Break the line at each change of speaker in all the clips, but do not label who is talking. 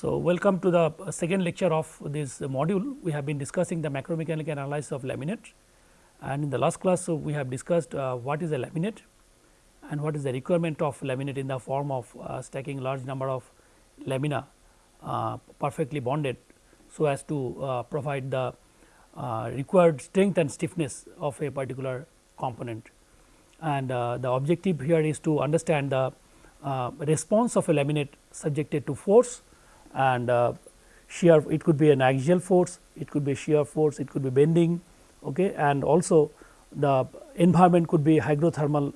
So, welcome to the second lecture of this module. We have been discussing the macromechanical analysis of laminate and in the last class so we have discussed uh, what is a laminate and what is the requirement of laminate in the form of uh, stacking large number of lamina uh, perfectly bonded so as to uh, provide the uh, required strength and stiffness of a particular component. And uh, the objective here is to understand the response of a laminate subjected to force and shear it could be an axial force, it could be shear force, it could be bending okay, and also the environment could be hydrothermal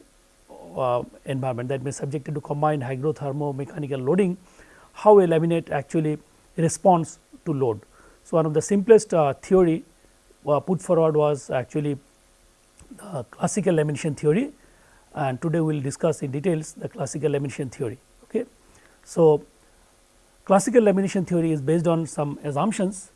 uh, environment that may subjected to combined hygrothermo mechanical loading, how a laminate actually responds to load. So, one of the simplest uh, theory uh, put forward was actually the classical lamination theory and today we will discuss in details the classical lamination theory. Okay. So, classical lamination theory is based on some assumptions.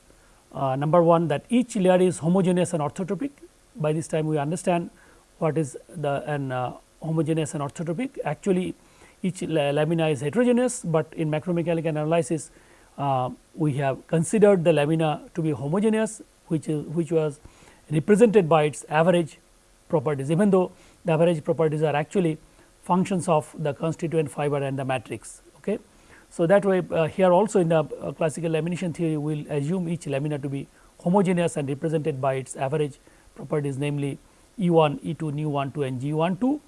Uh, number one that each layer is homogeneous and orthotropic. By this time we understand what is the an uh, homogeneous and orthotropic. Actually each lamina is heterogeneous, but in macromechanical analysis uh, we have considered the lamina to be homogeneous which is which was represented by its average properties even though the average properties are actually functions of the constituent fiber and the matrix. So, that way uh, here also in the uh, classical lamination theory we will assume each lamina to be homogeneous and represented by its average properties namely E 1, E 2, nu 1 2 and G 1 2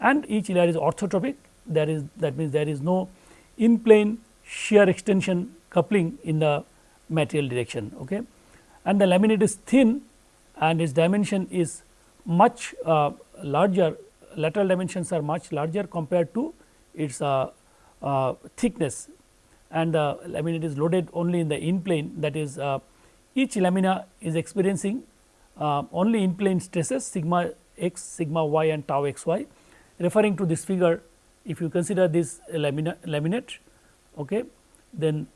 and each layer is orthotropic. There is that means there is no in plane shear extension coupling in the material direction. Okay? And the laminate is thin and its dimension is much uh, larger. Lateral dimensions are much larger compared to its uh, thickness and the laminate is loaded only in the in plane that is uh, each lamina is experiencing uh, only in plane stresses sigma x, sigma y and tau x y referring to this figure if you consider this lamina, laminate okay, then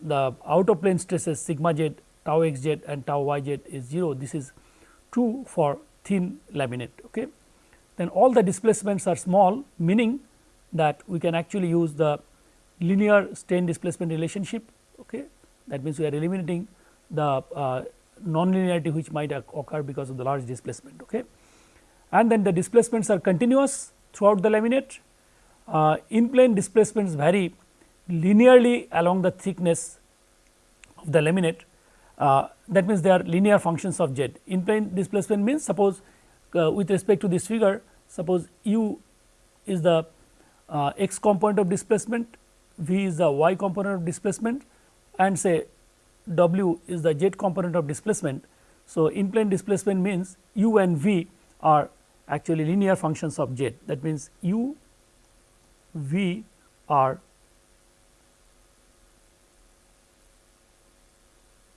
the out of plane stresses sigma z tau x z and tau y z is 0 this is true for thin laminate. Okay. Then all the displacements are small meaning that we can actually use the linear strain displacement relationship. Okay. That means, we are eliminating the uh, non-linearity which might occur because of the large displacement. Okay. And then the displacements are continuous throughout the laminate. Uh, in plane displacements vary linearly along the thickness of the laminate uh, that means they are linear functions of z. In plane displacement means suppose uh, with respect to this figure suppose u is the uh, x component of displacement, v is the y component of displacement and say w is the z component of displacement. So, in plane displacement means u and v are actually linear functions of z that means u v are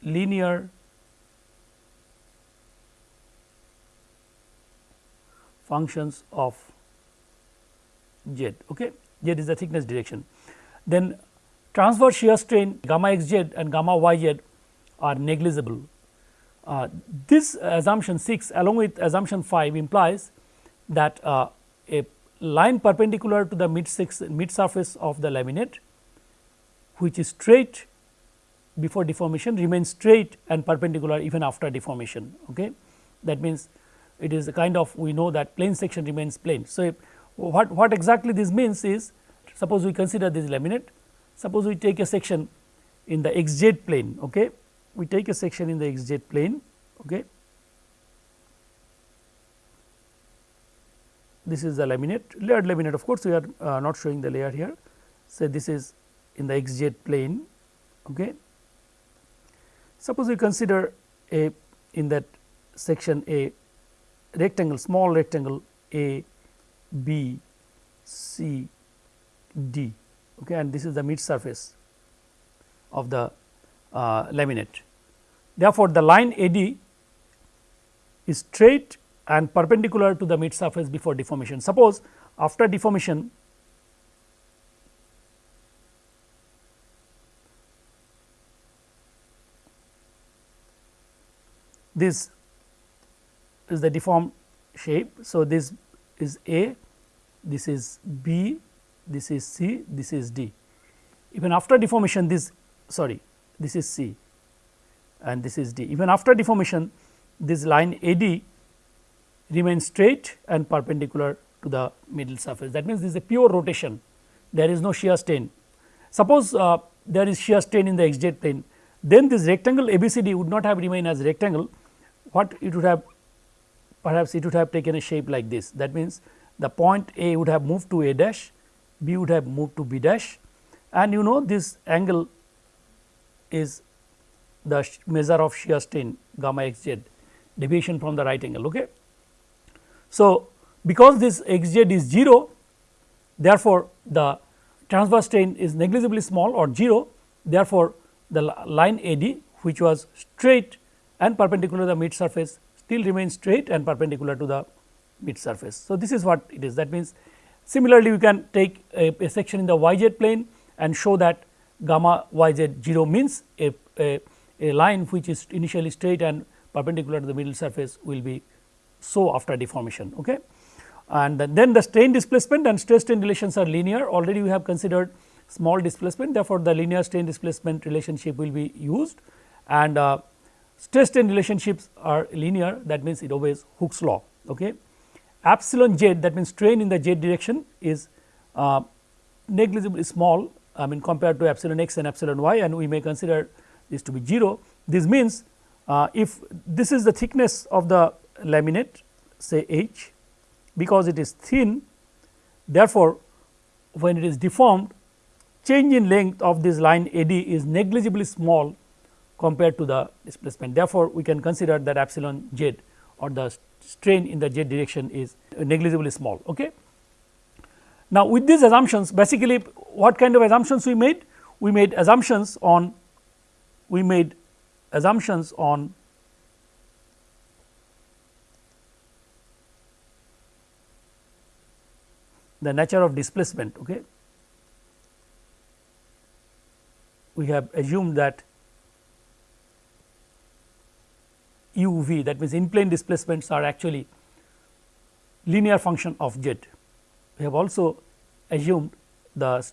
linear functions of z okay z is the thickness direction then transverse shear strain gamma x z and gamma y z are negligible uh, this assumption 6 along with assumption 5 implies that uh, a line perpendicular to the mid, six, mid surface of the laminate which is straight before deformation remains straight and perpendicular even after deformation. Okay. That means, it is a kind of we know that plane section remains plane. So, what, what exactly this means is suppose we consider this laminate, suppose we take a section in the xz plane. Okay. We take a section in the xz plane. Okay. This is the laminate layered laminate of course, we are uh, not showing the layer here. So, this is in the xz plane. Okay. Suppose we consider a in that section a rectangle small rectangle A B C D okay, and this is the mid surface of the uh, laminate. Therefore, the line AD is straight and perpendicular to the mid surface before deformation. Suppose after deformation this is the deformed shape. So, this is A, this is B, this is C, this is D. Even after deformation this sorry this is C and this is D. Even after deformation this line AD remains straight and perpendicular to the middle surface that means this is a pure rotation there is no shear strain. Suppose uh, there is shear strain in the xz plane then this rectangle ABCD would not have remained as rectangle what it would have perhaps it would have taken a shape like this that means the point A would have moved to A dash B would have moved to B dash and you know this angle is the measure of shear strain gamma x z deviation from the right angle. Okay. So, because this x z is 0 therefore, the transverse strain is negligibly small or 0 therefore, the line AD which was straight and perpendicular to the mid surface still remains straight and perpendicular to the mid surface. So, this is what it is that means similarly we can take a, a section in the y z plane and show that gamma y z 0 means a, a, a line which is initially straight and perpendicular to the middle surface will be so after deformation. Okay. And then the strain displacement and stress strain relations are linear already we have considered small displacement therefore, the linear strain displacement relationship will be used and uh, stress strain relationships are linear that means it obeys Hooke's law. Okay. Epsilon z that means strain in the z direction is uh, negligibly small I mean compared to epsilon x and epsilon y and we may consider this to be 0. This means uh, if this is the thickness of the laminate say h because it is thin therefore, when it is deformed change in length of this line AD is negligibly small compared to the displacement. Therefore, we can consider that epsilon z or the strain in the z direction is negligibly small. Okay. Now, with these assumptions basically what kind of assumptions we made? We made assumptions on we made assumptions on the nature of displacement. Okay. We have assumed that u v that means in plane displacements are actually linear function of z. We have also assumed the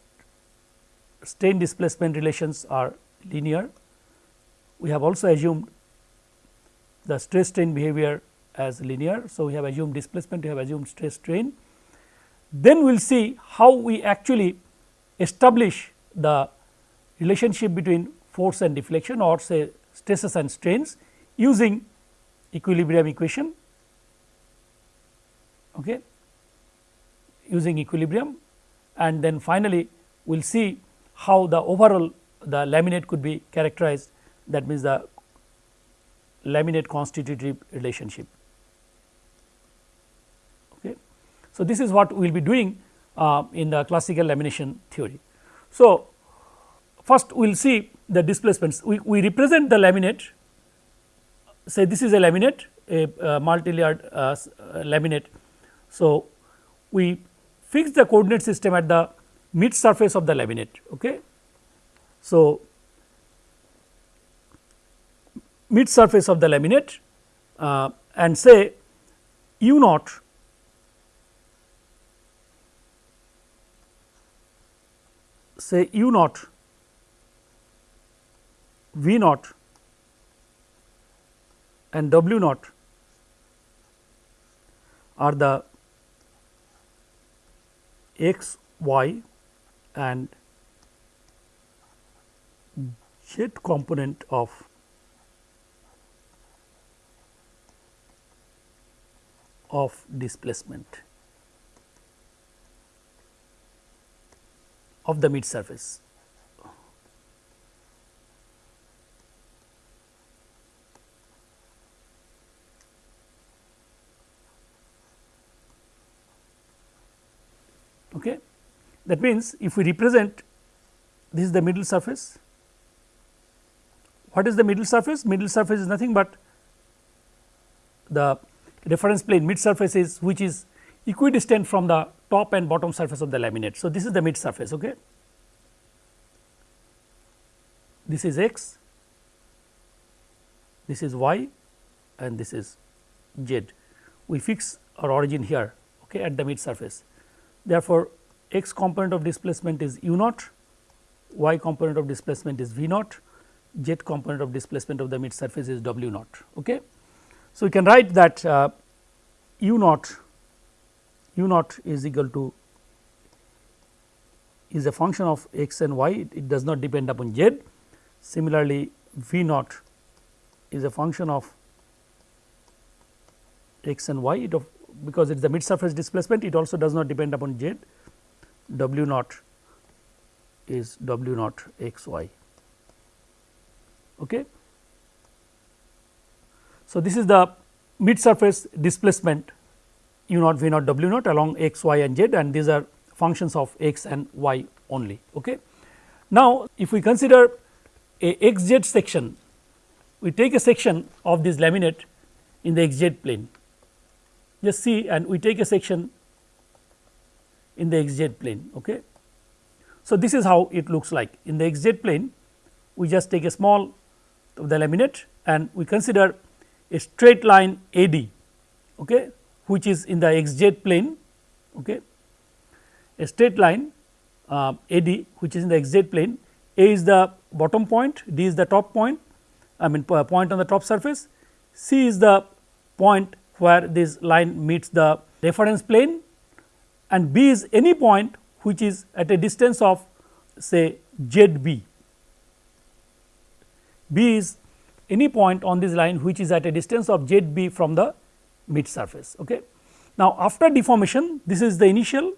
strain displacement relations are linear. We have also assumed the stress strain behavior as linear. So, we have assumed displacement, we have assumed stress strain. Then we will see how we actually establish the relationship between force and deflection or say stresses and strains using equilibrium equation okay, using equilibrium and then finally, we will see how the overall the laminate could be characterized that means the laminate constitutive relationship. Okay. So, this is what we will be doing uh, in the classical lamination theory. So, first we will see the displacements we, we represent the laminate say this is a laminate a, a multi-layered uh, laminate. So, we fix the coordinate system at the mid surface of the laminate. Okay. So, mid surface of the laminate uh, and say u naught say u naught v naught and w naught are the x, y and z component of of displacement of the mid surface. Okay. That means, if we represent this is the middle surface. What is the middle surface? Middle surface is nothing but the reference plane mid surface is which is equidistant from the top and bottom surface of the laminate. So, this is the mid surface. Okay. This is x, this is y and this is z. We fix our origin here okay, at the mid surface. Therefore, x component of displacement is u naught y component of displacement is V naught, z component of displacement of the mid surface is W naught. Okay. So, we can write that uh, u naught u naught is equal to is a function of x and y it, it does not depend upon z. Similarly, V naught is a function of x and y it of because it is the mid surface displacement it also does not depend upon z w naught is w naught x y. Okay. So, this is the mid surface displacement u naught v naught w naught along x y and z and these are functions of x and y only. Okay. Now, if we consider a x z section we take a section of this laminate in the x z plane just see and we take a section in the x z plane. Okay. So, this is how it looks like in the x z plane we just take a small of the laminate and we consider a straight line AD okay, which is in the x z plane okay. a straight line uh, AD which is in the x z plane A is the bottom point, D is the top point I mean point on the top surface, C is the point where this line meets the reference plane and B is any point which is at a distance of say z b. B is any point on this line which is at a distance of z b from the mid surface. Okay. Now, after deformation this is the initial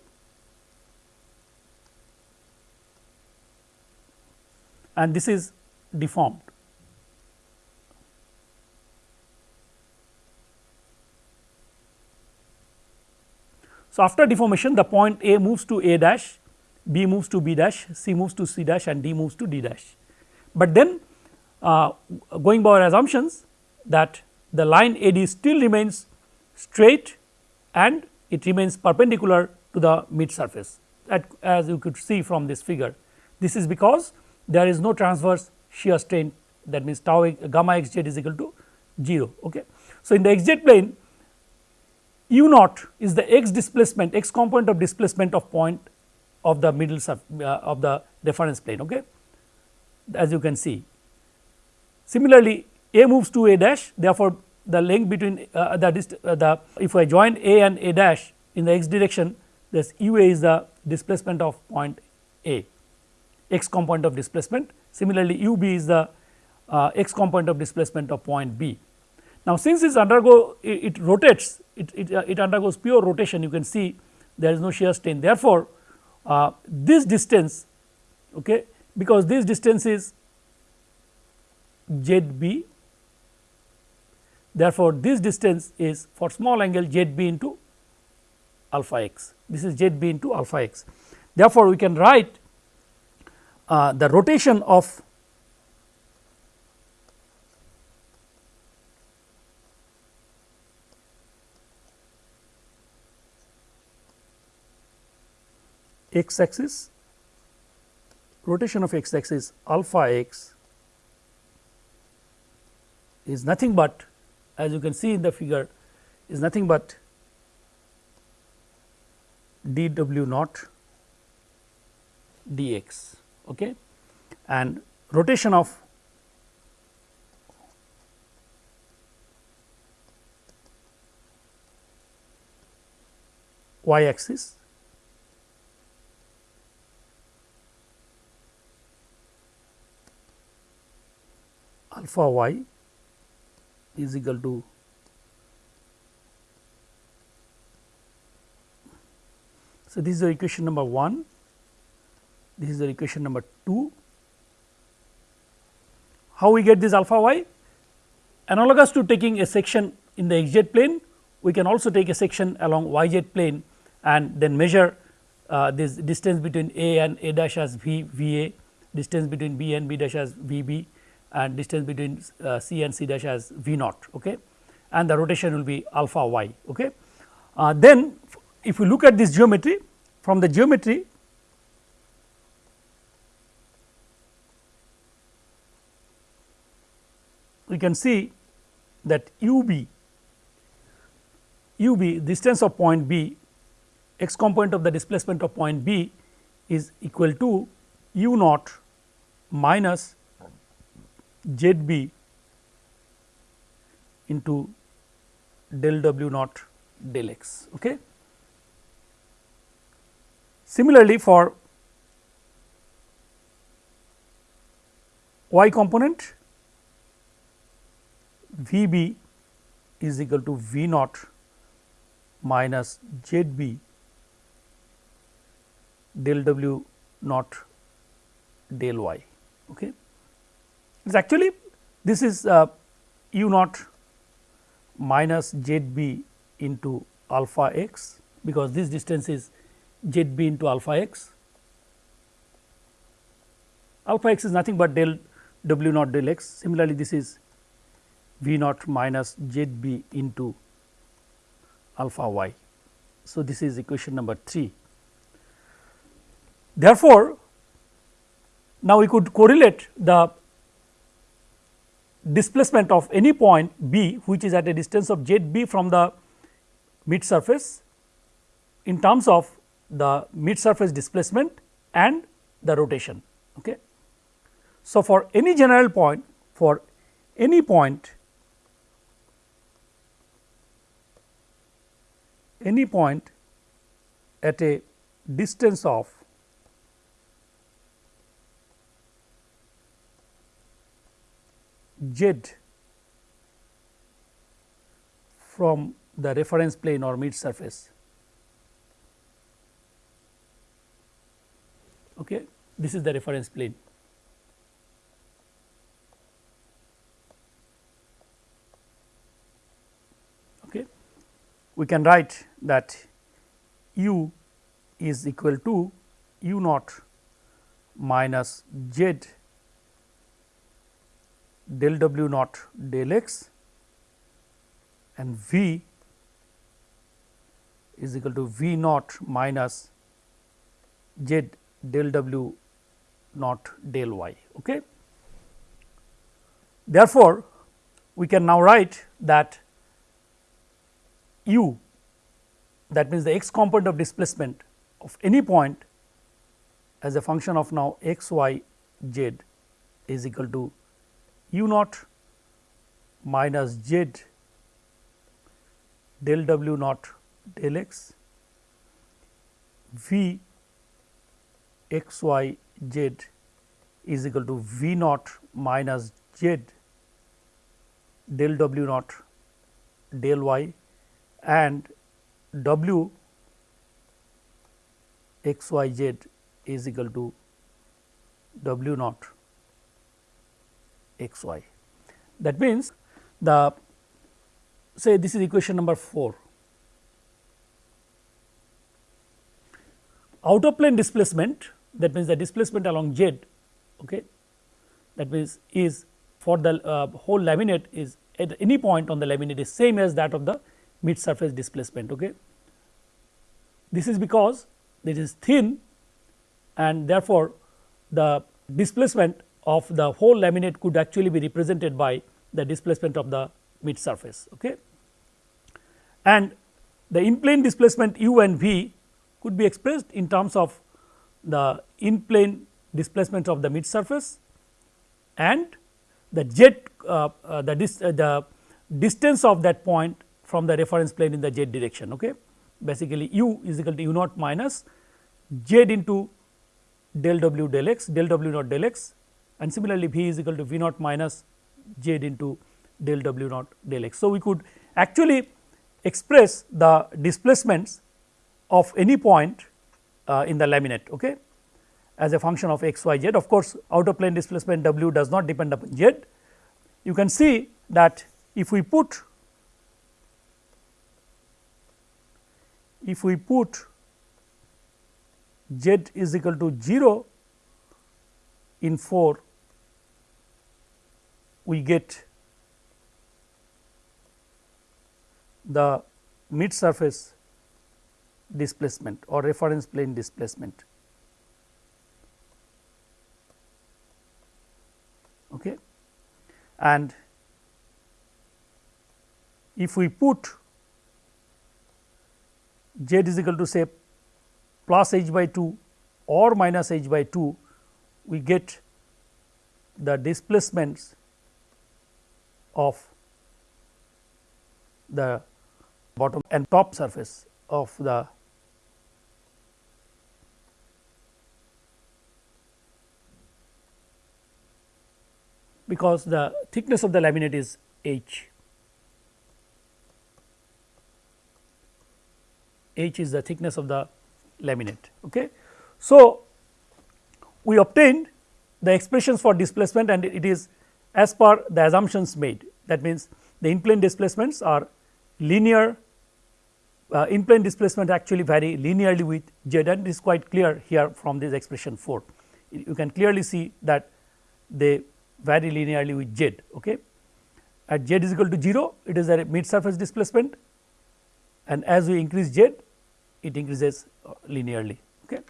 and this is deformed. So, after deformation the point A moves to A dash, B moves to B dash, C moves to C dash and D moves to D dash. But then uh, going by our assumptions that the line AD still remains straight and it remains perpendicular to the mid surface as you could see from this figure. This is because there is no transverse shear strain that means tau gamma x z is equal to 0. Okay. So, in the x z plane u naught is the x displacement x component of displacement of point of the middle uh, of the reference plane okay as you can see. Similarly, a moves to a dash therefore, the length between uh, the, uh, the if I join a and a dash in the x direction this u a is the displacement of point a x component of displacement. Similarly, u b is the uh, x component of displacement of point b. Now, since this undergo it, it rotates it, it, uh, it, undergoes pure rotation you can see there is no shear strain therefore, uh, this distance okay, because this distance is z b therefore, this distance is for small angle z b into alpha x this is z b into alpha x. Therefore, we can write uh, the rotation of x axis rotation of x axis alpha x is nothing but as you can see in the figure is nothing but d w naught dx okay? And rotation of y axis alpha y is equal to so this is the equation number 1 this is the equation number 2 how we get this alpha y? Analogous to taking a section in the x z plane we can also take a section along y z plane and then measure uh, this distance between a and a dash as v v a distance between b and b dash as v b and distance between uh, C and C dash as V naught okay, and the rotation will be alpha y. Okay. Uh, then if we look at this geometry from the geometry we can see that u b u b distance of point b x component of the displacement of point b is equal to u naught minus z b into del w naught del x. Okay. Similarly, for y component V b is equal to V naught minus Z b del W naught del y. Okay. It's actually this is uh, u naught minus Z b into alpha x because this distance is z b into alpha x. Alpha x is nothing but del w naught del x. Similarly, this is v naught minus z b into alpha y. So, this is equation number 3. Therefore, now we could correlate the displacement of any point b which is at a distance of z b from the mid surface in terms of the mid surface displacement and the rotation. Okay. So, for any general point for any point any point at a distance of z from the reference plane or mid surface okay. this is the reference plane. Okay. We can write that u is equal to u naught minus z del w naught del x and v is equal to v naught minus z del w naught del y. Okay. Therefore, we can now write that u that means the x component of displacement of any point as a function of now x y z is equal to u naught minus z del w naught del x v x y z is equal to v naught minus z del w naught del y and w x y z is equal to w naught x y. That means, the say this is equation number 4 out of plane displacement that means the displacement along z okay that means is for the uh, whole laminate is at any point on the laminate is same as that of the mid surface displacement okay this is because this is thin and therefore the displacement of the whole laminate could actually be represented by the displacement of the mid surface okay and the in plane displacement u and v could be expressed in terms of the in plane displacement of the mid surface and the jet uh, uh, the, dis, uh, the distance of that point from the reference plane in the z direction. Okay. Basically, u is equal to u naught minus z into del w del x del w naught del x and similarly, v is equal to v naught minus z into del w naught del x. So, we could actually express the displacements of any point uh, in the laminate okay, as a function of x y z. Of course, outer plane displacement w does not depend upon z. You can see that if we put if we put z is equal to 0 in 4 we get the mid surface displacement or reference plane displacement. Okay. And if we put z is equal to say plus h by 2 or minus h by 2, we get the displacements of the bottom and top surface of the because the thickness of the laminate is h. h is the thickness of the laminate. Okay. So, we obtained the expressions for displacement and it is as per the assumptions made. That means the in plane displacements are linear uh, in plane displacement actually vary linearly with z and it is quite clear here from this expression 4 you can clearly see that they vary linearly with z okay? At z is equal to 0 it is a mid surface displacement and as we increase z it increases uh, linearly okay?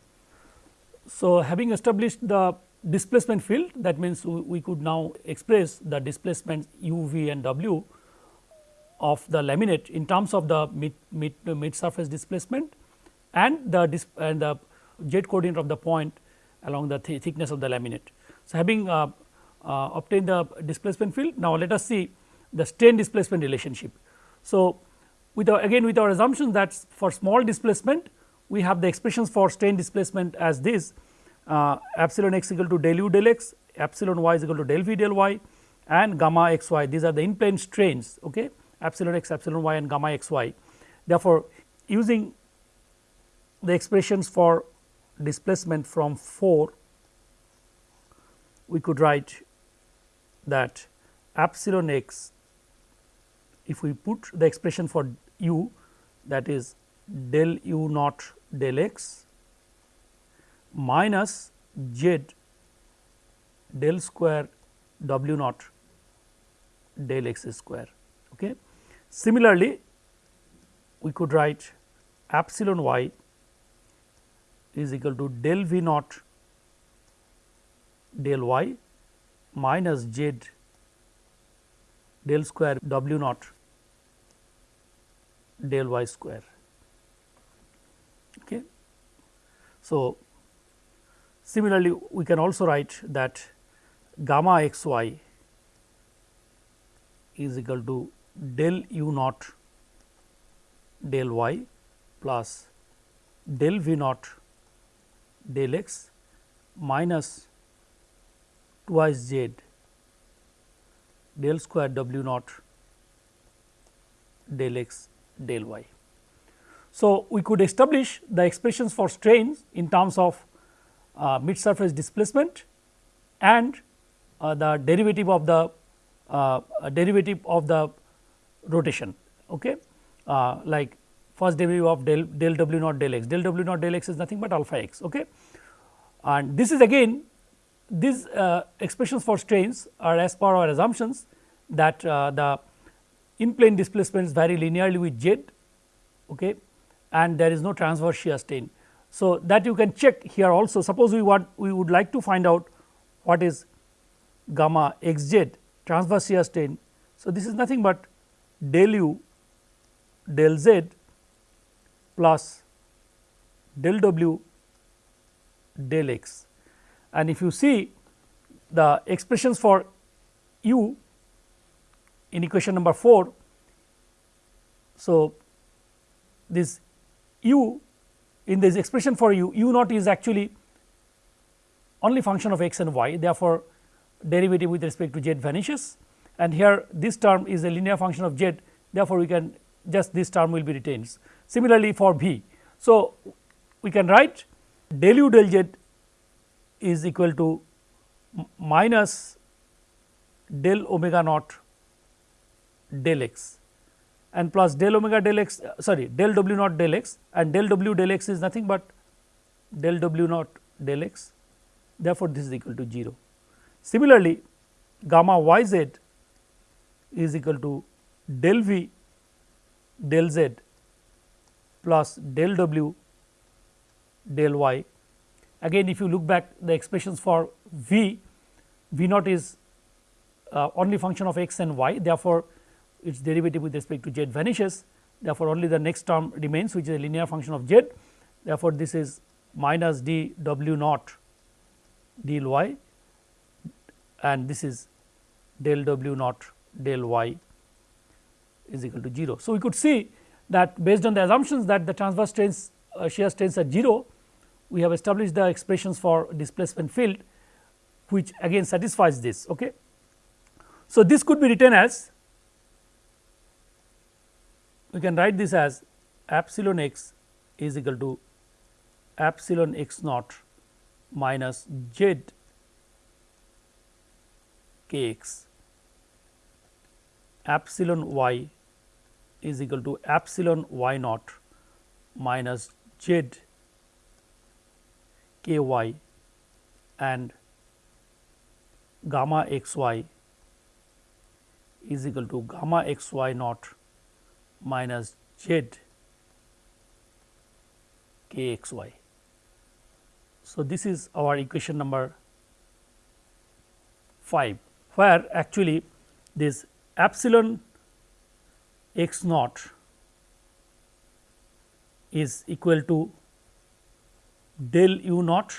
So having established the displacement field that means we, could now express the displacement u v and w of the laminate in terms of the mid mid, mid surface displacement and the and the z coordinate of the point along the th thickness of the laminate. So, having uh, uh, obtained the displacement field now let us see the strain displacement relationship. So, with our again with our assumption that for small displacement we have the expressions for strain displacement as this uh, epsilon x equal to del u del x, epsilon y is equal to del v del y and gamma x y these are the in plane strains okay, epsilon x, epsilon y and gamma x y. Therefore, using the expressions for displacement from 4 we could write that epsilon x if we put the expression for u that is del u naught del x minus z del square w naught del x square. Okay. Similarly, we could write epsilon y is equal to del v naught del y minus z del square w naught del y square. Okay. So, similarly we can also write that gamma x y is equal to del u naught del y plus del v naught del x minus twice z del square w naught del x del y. So, we could establish the expressions for strains in terms of uh, mid surface displacement and uh, the derivative of the uh, derivative of the rotation okay? Uh, like first derivative of del, del w naught del x. Del w naught del x is nothing but alpha x okay? And this is again these uh, expressions for strains are as per our assumptions that uh, the in plane displacements vary linearly with z okay, and there is no transverse shear strain. So, that you can check here also suppose we want we would like to find out what is gamma x z transverse shear strain. So, this is nothing but del u del z plus del w del x and if you see the expressions for u in equation number 4. So, this u in this expression for u, u naught is actually only function of x and y therefore, derivative with respect to z vanishes and here this term is a linear function of z therefore, we can just this term will be retained. Similarly, for v. So, we can write del u del z is equal to minus del omega naught del x and plus del omega del x sorry del w naught del x and del w del x is nothing but del w naught del x therefore, this is equal to 0. Similarly, gamma y z is equal to del v del z plus del w del y. Again if you look back the expressions for v, v naught is uh, only function of x and y therefore, its derivative with respect to z vanishes therefore, only the next term remains which is a linear function of z therefore, this is minus d w naught del y and this is del w naught del y is equal to 0. So, we could see that based on the assumptions that the transverse strains uh, shear strains are 0, we have established the expressions for displacement field which again satisfies this. Okay. So, this could be written as we can write this as epsilon x is equal to epsilon x naught minus z k x epsilon y is equal to epsilon y naught minus z k y and gamma x y is equal to gamma x y naught minus z k x y. So, this is our equation number 5 where actually this epsilon x naught is equal to del u naught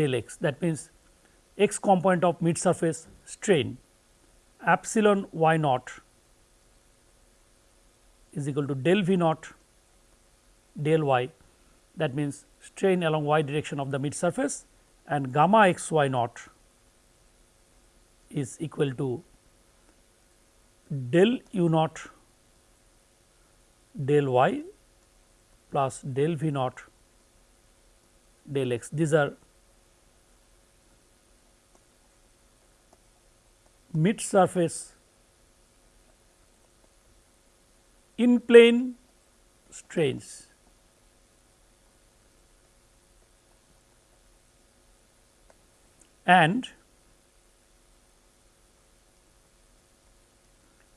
del x that means x component of mid surface strain epsilon y naught is equal to del v naught del y that means strain along y direction of the mid surface and gamma x y naught is equal to del u naught del y plus del v naught del x. These are mid surface in plane strains. and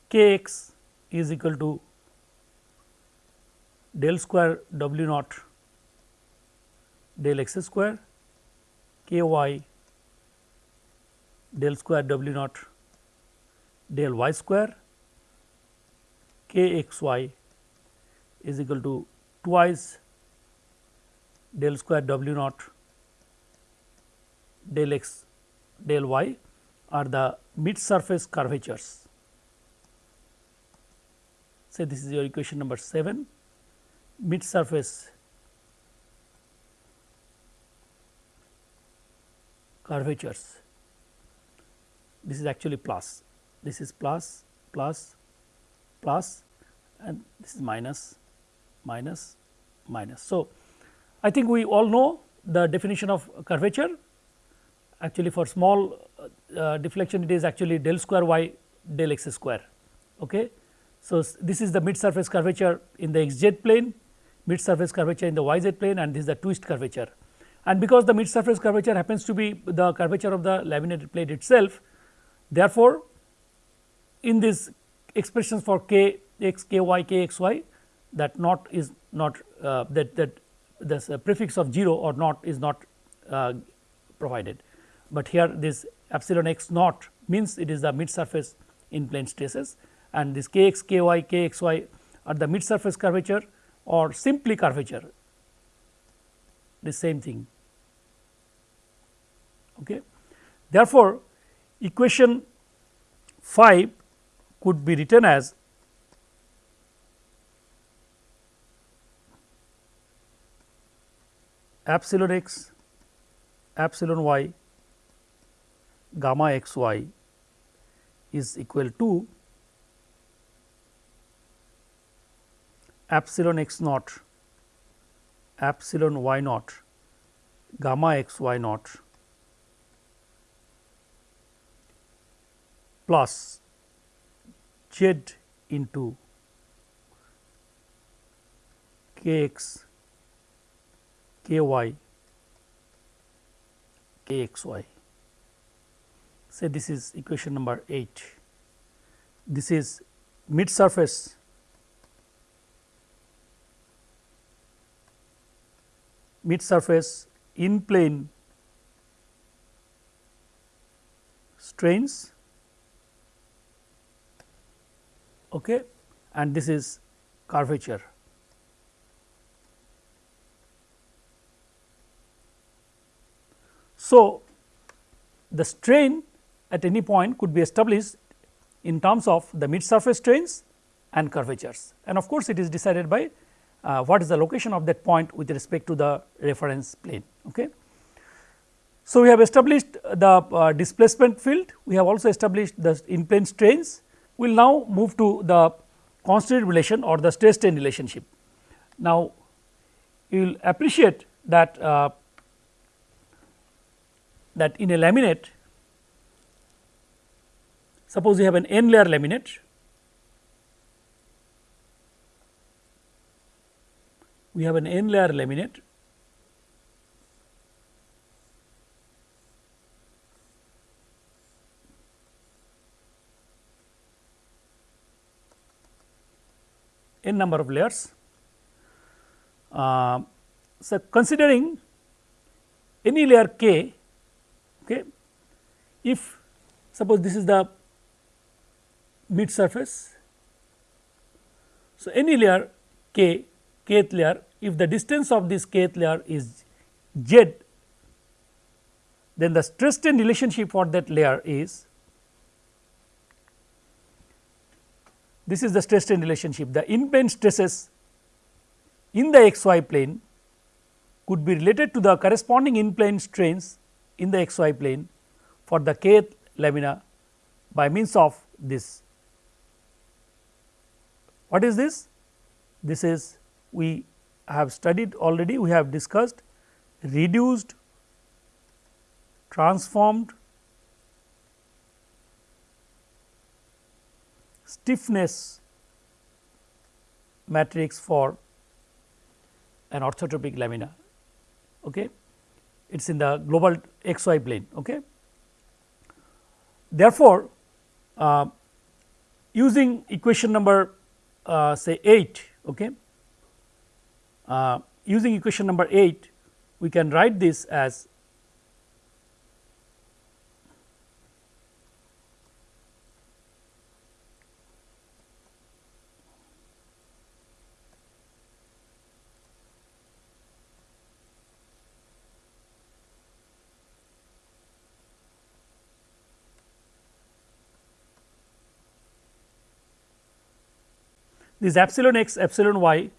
k x is equal to del square w naught del x square k y del square w naught del y square k x y is equal to twice del square w naught del x del y are the mid surface curvatures. Say this is your equation number 7 mid surface curvatures. This is actually plus, this is plus, plus, plus and this is minus, minus, minus. So, I think we all know the definition of curvature actually for small uh, deflection it is actually del square y del x square. Okay. So, this is the mid surface curvature in the x z plane, mid surface curvature in the y z plane and this is the twist curvature. And because the mid surface curvature happens to be the curvature of the laminated plate itself, therefore, in this expressions for k x k y k x y that not is not uh, that that this uh, prefix of 0 or not is not uh, provided but here this epsilon x naught means it is the mid surface in plane stresses and this k x k y k x y are the mid surface curvature or simply curvature the same thing. Okay. Therefore, equation 5 could be written as epsilon x epsilon y gamma x y is equal to epsilon x naught epsilon y naught gamma x y naught plus z into k x k y. K x y. Say this is equation number 8. This is mid surface. Mid surface in plane strains. Okay, and this is curvature. So, the strain at any point could be established in terms of the mid surface strains and curvatures and of course, it is decided by uh, what is the location of that point with respect to the reference plane. Okay. So, we have established the uh, displacement field, we have also established the in plane strains. We will now move to the constitutive relation or the stress strain relationship. Now, you will appreciate that uh, that in a laminate suppose you have an n layer laminate we have an n layer laminate n number of layers. Uh, so, considering any layer k, okay, if suppose this is the mid surface. So, any layer k, kth layer, if the distance of this kth layer is z, then the stress strain relationship for that layer is this is the stress strain relationship. The in plane stresses in the xy plane could be related to the corresponding in plane strains in the xy plane for the kth lamina by means of this. What is this? This is we have studied already, we have discussed reduced, transformed stiffness matrix for an orthotropic lamina. Okay. It is in the global xy plane. Okay. Therefore, uh, using equation number uh, say 8, okay, uh, using equation number 8, we can write this as this epsilon x, epsilon y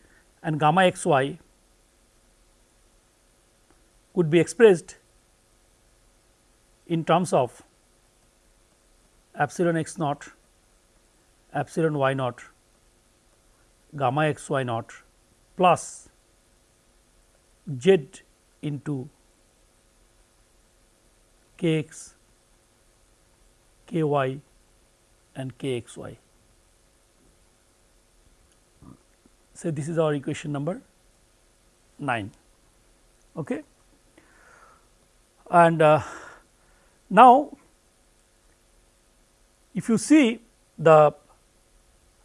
and gamma x y could be expressed in terms of epsilon x naught, epsilon y naught, gamma x y naught plus z into k x, k y and k x y. say this is our equation number 9. Okay. And uh, now, if you see the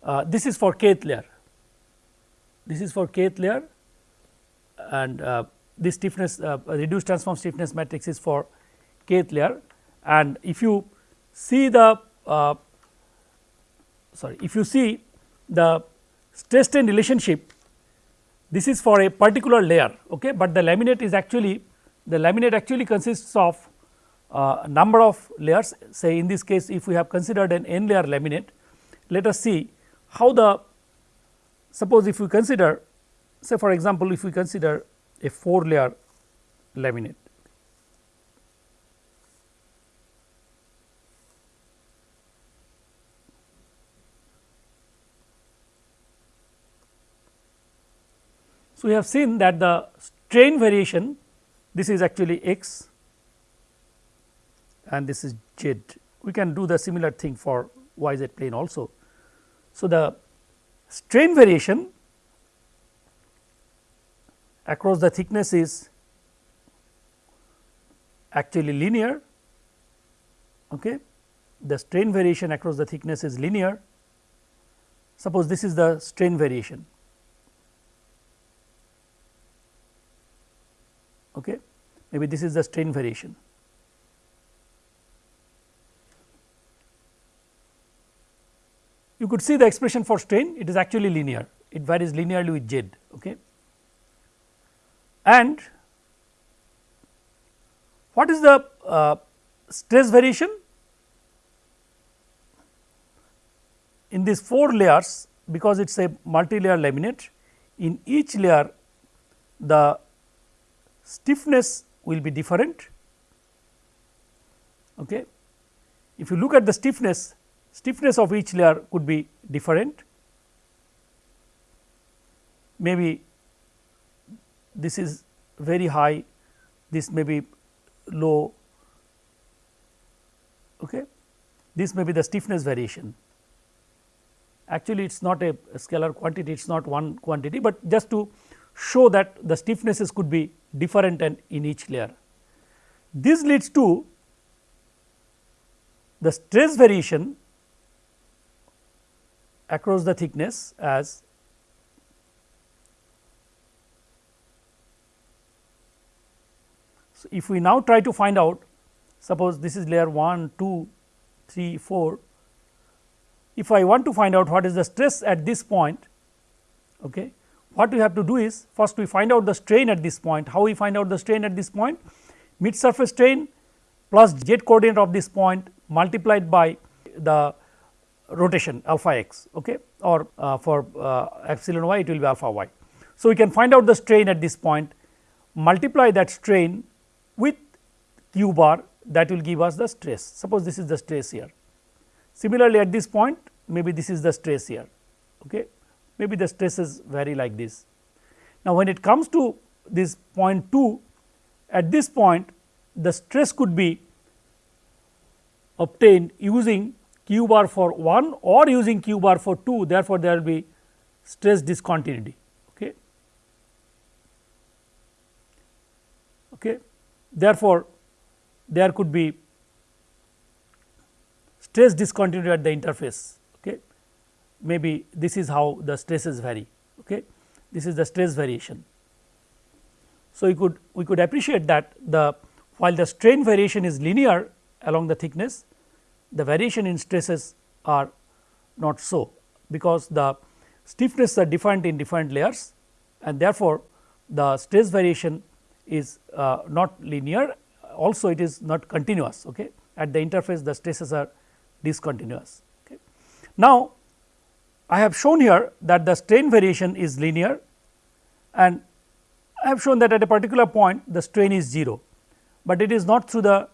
uh, this is for kth layer, this is for kth layer and uh, this stiffness uh, reduced transform stiffness matrix is for kth layer and if you see the uh, sorry if you see the stress strain relationship this is for a particular layer okay? But the laminate is actually the laminate actually consists of uh, number of layers. Say in this case if we have considered an n layer laminate let us see how the suppose if we consider say for example if we consider a 4 layer laminate So, we have seen that the strain variation this is actually x and this is z. We can do the similar thing for y z plane also. So, the strain variation across the thickness is actually linear. Okay. The strain variation across the thickness is linear. Suppose this is the strain variation okay. maybe this is the strain variation. You could see the expression for strain it is actually linear it varies linearly with z. Okay. And What is the uh, stress variation? In these 4 layers because it is a multi-layer laminate in each layer the stiffness will be different. Okay. If you look at the stiffness, stiffness of each layer could be different. Maybe this is very high, this may be low, okay. this may be the stiffness variation. Actually, it is not a scalar quantity, it is not one quantity, but just to show that the stiffnesses could be different and in each layer. This leads to the stress variation across the thickness as So, if we now try to find out suppose this is layer 1, 2, 3, 4. If I want to find out what is the stress at this point, okay, what we have to do is first we find out the strain at this point. How we find out the strain at this point? Mid surface strain plus z coordinate of this point multiplied by the rotation alpha x okay, or uh, for uh, epsilon y it will be alpha y. So, we can find out the strain at this point multiply that strain with q bar that will give us the stress. Suppose this is the stress here. Similarly, at this point maybe this is the stress here, okay. Maybe the stresses vary like this. Now, when it comes to this point 2 at this point the stress could be obtained using q bar for 1 or using q bar for 2 therefore, there will be stress discontinuity. Okay. Okay. Therefore, there could be stress discontinuity at the interface. Maybe this is how the stresses vary. Okay. This is the stress variation. So, we could we could appreciate that the while the strain variation is linear along the thickness, the variation in stresses are not so, because the stiffness are different in different layers and therefore, the stress variation is uh, not linear also it is not continuous okay. at the interface the stresses are discontinuous. Okay. Now, I have shown here that the strain variation is linear and I have shown that at a particular point the strain is 0, but it is not through the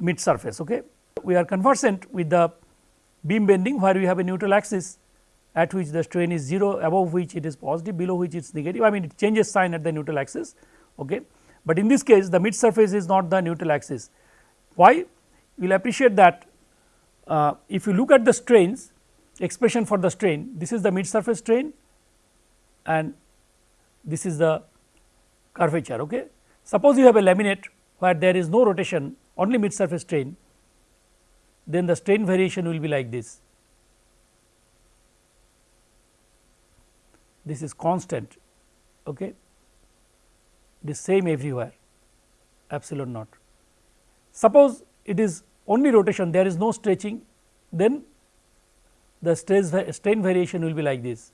mid surface. Okay. We are conversant with the beam bending where we have a neutral axis at which the strain is 0 above which it is positive below which it is negative I mean it changes sign at the neutral axis. Okay. But in this case the mid surface is not the neutral axis. Why? You will appreciate that uh, if you look at the strains expression for the strain this is the mid surface strain and this is the curvature. Okay. Suppose you have a laminate where there is no rotation only mid surface strain then the strain variation will be like this. This is constant. Okay. Is same everywhere epsilon naught. Suppose it is only rotation there is no stretching then the stress strain variation will be like this.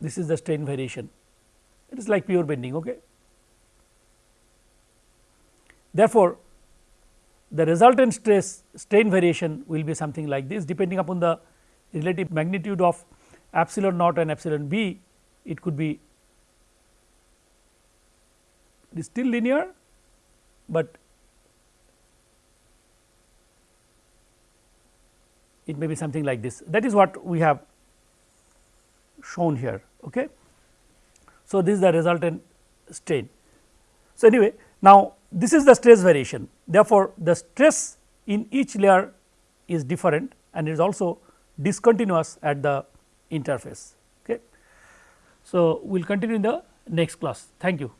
This is the strain variation it is like pure bending. Okay. Therefore, the resultant stress strain variation will be something like this depending upon the relative magnitude of epsilon naught and epsilon b it could be it is still linear, but it may be something like this that is what we have shown here. Okay. So, this is the resultant strain. So, anyway now this is the stress variation therefore, the stress in each layer is different and it is also discontinuous at the interface. Okay. So, we will continue in the next class. Thank you.